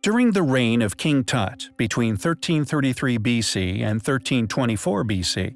During the reign of King Tut between 1333 BC and 1324 BC,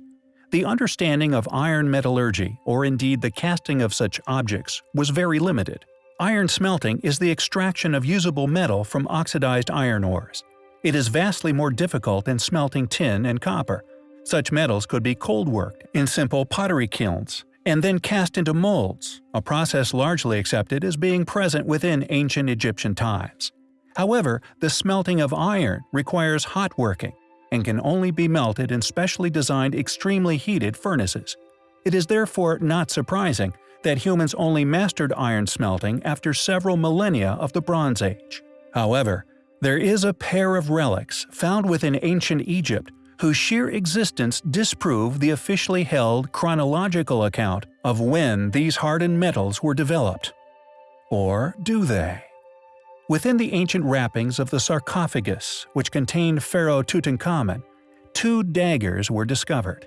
the understanding of iron metallurgy, or indeed the casting of such objects, was very limited. Iron smelting is the extraction of usable metal from oxidized iron ores. It is vastly more difficult than smelting tin and copper. Such metals could be cold-worked in simple pottery kilns, and then cast into molds, a process largely accepted as being present within ancient Egyptian times. However, the smelting of iron requires hot working, and can only be melted in specially designed extremely heated furnaces. It is therefore not surprising that humans only mastered iron smelting after several millennia of the Bronze Age. However, there is a pair of relics found within ancient Egypt whose sheer existence disprove the officially held chronological account of when these hardened metals were developed. Or do they? Within the ancient wrappings of the sarcophagus, which contained Pharaoh Tutankhamun, two daggers were discovered.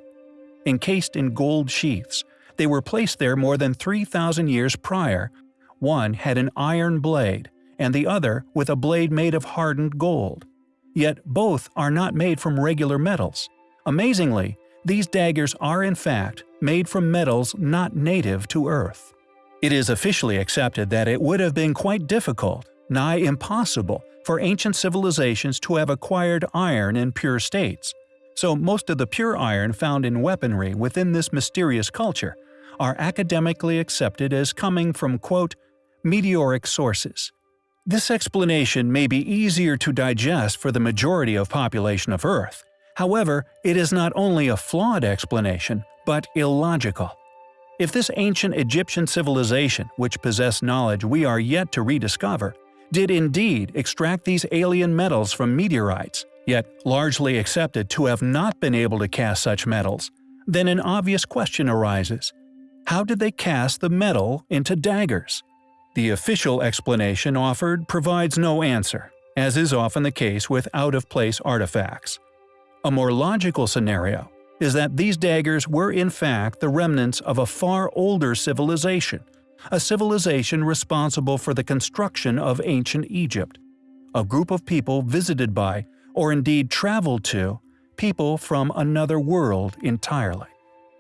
Encased in gold sheaths, they were placed there more than 3,000 years prior. One had an iron blade, and the other with a blade made of hardened gold. Yet both are not made from regular metals. Amazingly, these daggers are in fact made from metals not native to Earth. It is officially accepted that it would have been quite difficult nigh impossible for ancient civilizations to have acquired iron in pure states, so most of the pure iron found in weaponry within this mysterious culture are academically accepted as coming from quote, meteoric sources. This explanation may be easier to digest for the majority of population of Earth. However, it is not only a flawed explanation, but illogical. If this ancient Egyptian civilization, which possessed knowledge we are yet to rediscover, did indeed extract these alien metals from meteorites, yet largely accepted to have not been able to cast such metals, then an obvious question arises. How did they cast the metal into daggers? The official explanation offered provides no answer, as is often the case with out-of-place artifacts. A more logical scenario is that these daggers were in fact the remnants of a far older civilization a civilization responsible for the construction of ancient Egypt, a group of people visited by, or indeed traveled to, people from another world entirely.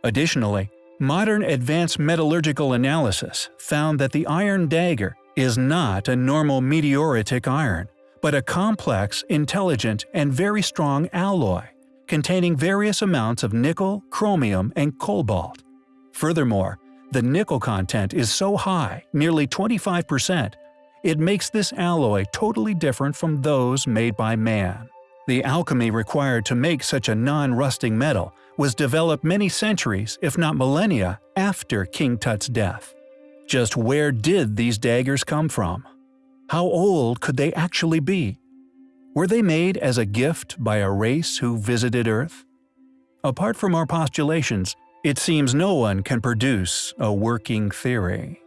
Additionally, modern advanced metallurgical analysis found that the iron dagger is not a normal meteoritic iron, but a complex, intelligent, and very strong alloy, containing various amounts of nickel, chromium, and cobalt. Furthermore, the nickel content is so high, nearly 25%, it makes this alloy totally different from those made by man. The alchemy required to make such a non-rusting metal was developed many centuries, if not millennia, after King Tut's death. Just where did these daggers come from? How old could they actually be? Were they made as a gift by a race who visited Earth? Apart from our postulations, it seems no one can produce a working theory.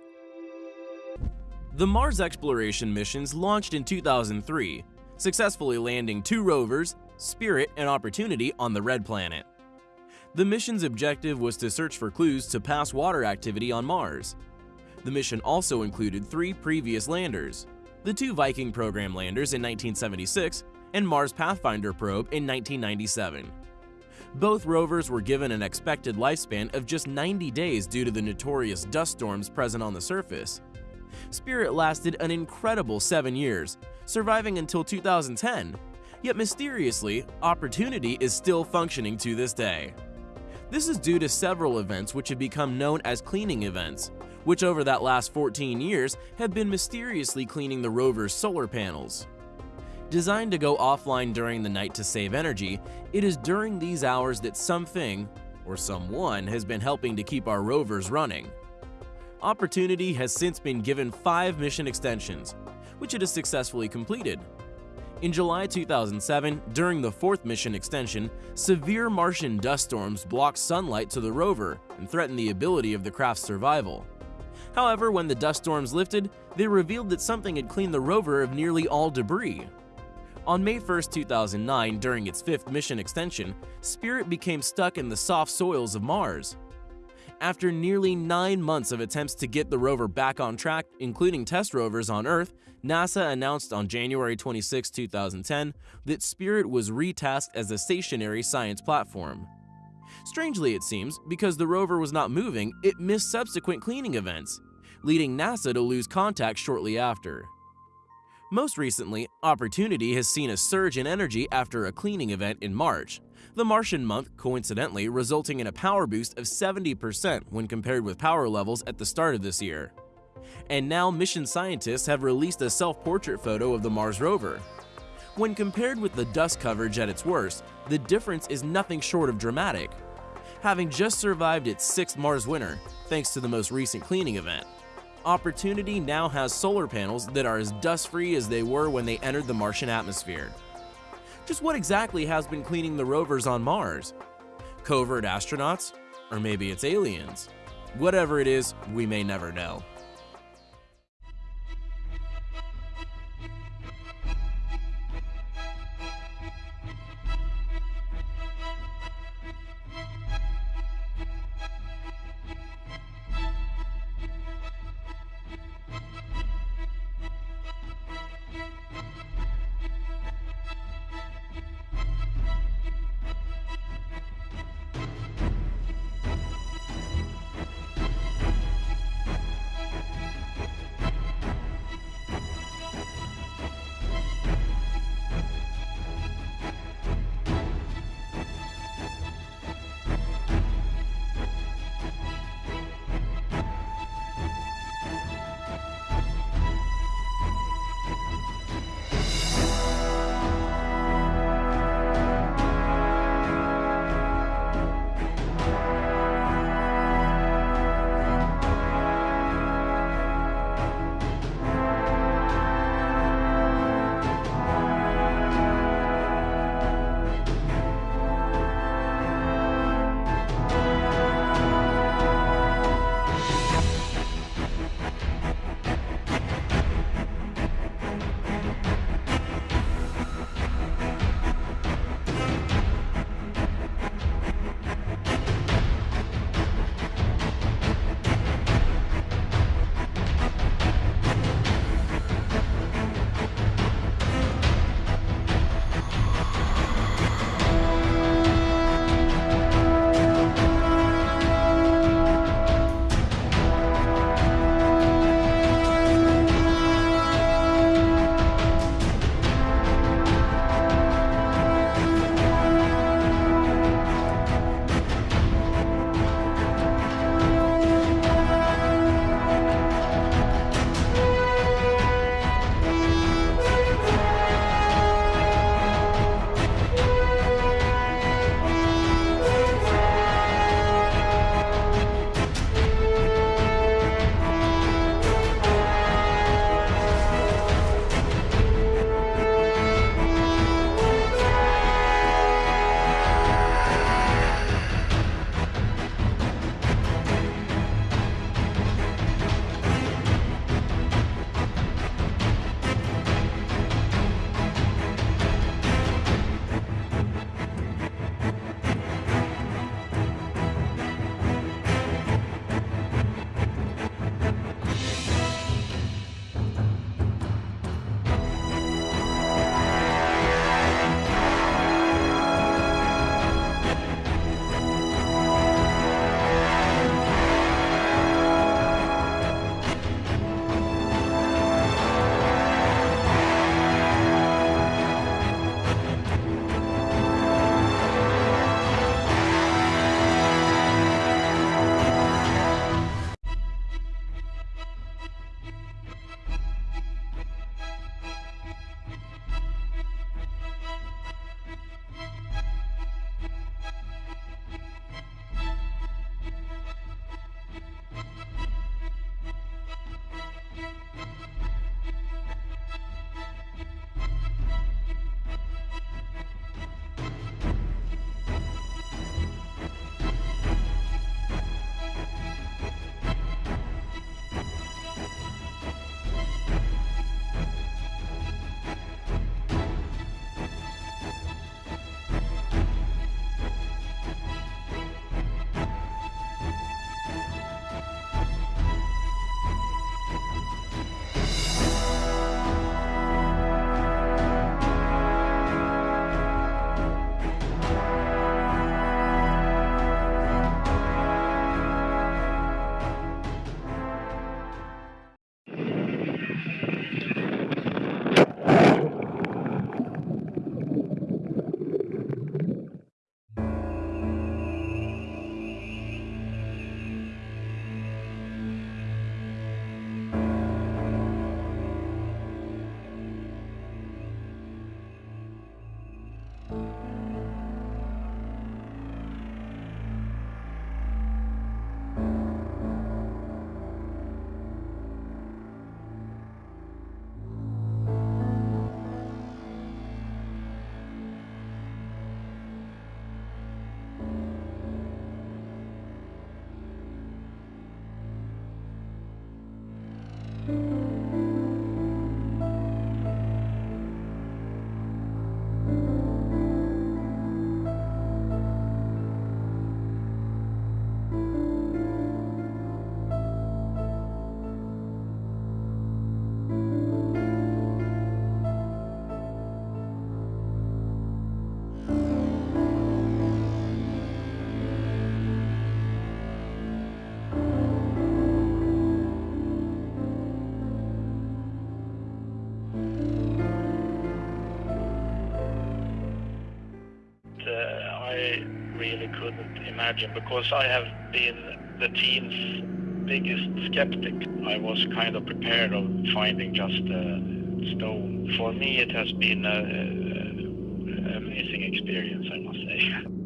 The Mars exploration missions launched in 2003, successfully landing two rovers, Spirit and Opportunity, on the Red Planet. The mission's objective was to search for clues to past water activity on Mars. The mission also included three previous landers, the two Viking program landers in 1976 and Mars Pathfinder probe in 1997. Both rovers were given an expected lifespan of just 90 days due to the notorious dust storms present on the surface. Spirit lasted an incredible 7 years, surviving until 2010, yet mysteriously, Opportunity is still functioning to this day. This is due to several events which have become known as cleaning events, which over that last 14 years have been mysteriously cleaning the rover's solar panels. Designed to go offline during the night to save energy, it is during these hours that something, or someone, has been helping to keep our rovers running. Opportunity has since been given 5 mission extensions, which it has successfully completed. In July 2007, during the fourth mission extension, severe Martian dust storms blocked sunlight to the rover and threatened the ability of the craft's survival. However, when the dust storms lifted, they revealed that something had cleaned the rover of nearly all debris, on May 1, 2009, during its fifth mission extension, Spirit became stuck in the soft soils of Mars. After nearly nine months of attempts to get the rover back on track, including test rovers on Earth, NASA announced on January 26, 2010, that Spirit was retasked as a stationary science platform. Strangely, it seems, because the rover was not moving, it missed subsequent cleaning events, leading NASA to lose contact shortly after. Most recently, Opportunity has seen a surge in energy after a cleaning event in March, the Martian month coincidentally resulting in a power boost of 70% when compared with power levels at the start of this year. And now mission scientists have released a self-portrait photo of the Mars rover. When compared with the dust coverage at its worst, the difference is nothing short of dramatic. Having just survived its sixth Mars winter, thanks to the most recent cleaning event, Opportunity now has solar panels that are as dust-free as they were when they entered the Martian atmosphere. Just what exactly has been cleaning the rovers on Mars? Covert astronauts? Or maybe it's aliens? Whatever it is, we may never know. Really couldn't imagine because I have been the team's biggest skeptic. I was kind of prepared of finding just a stone. For me, it has been an amazing experience, I must say.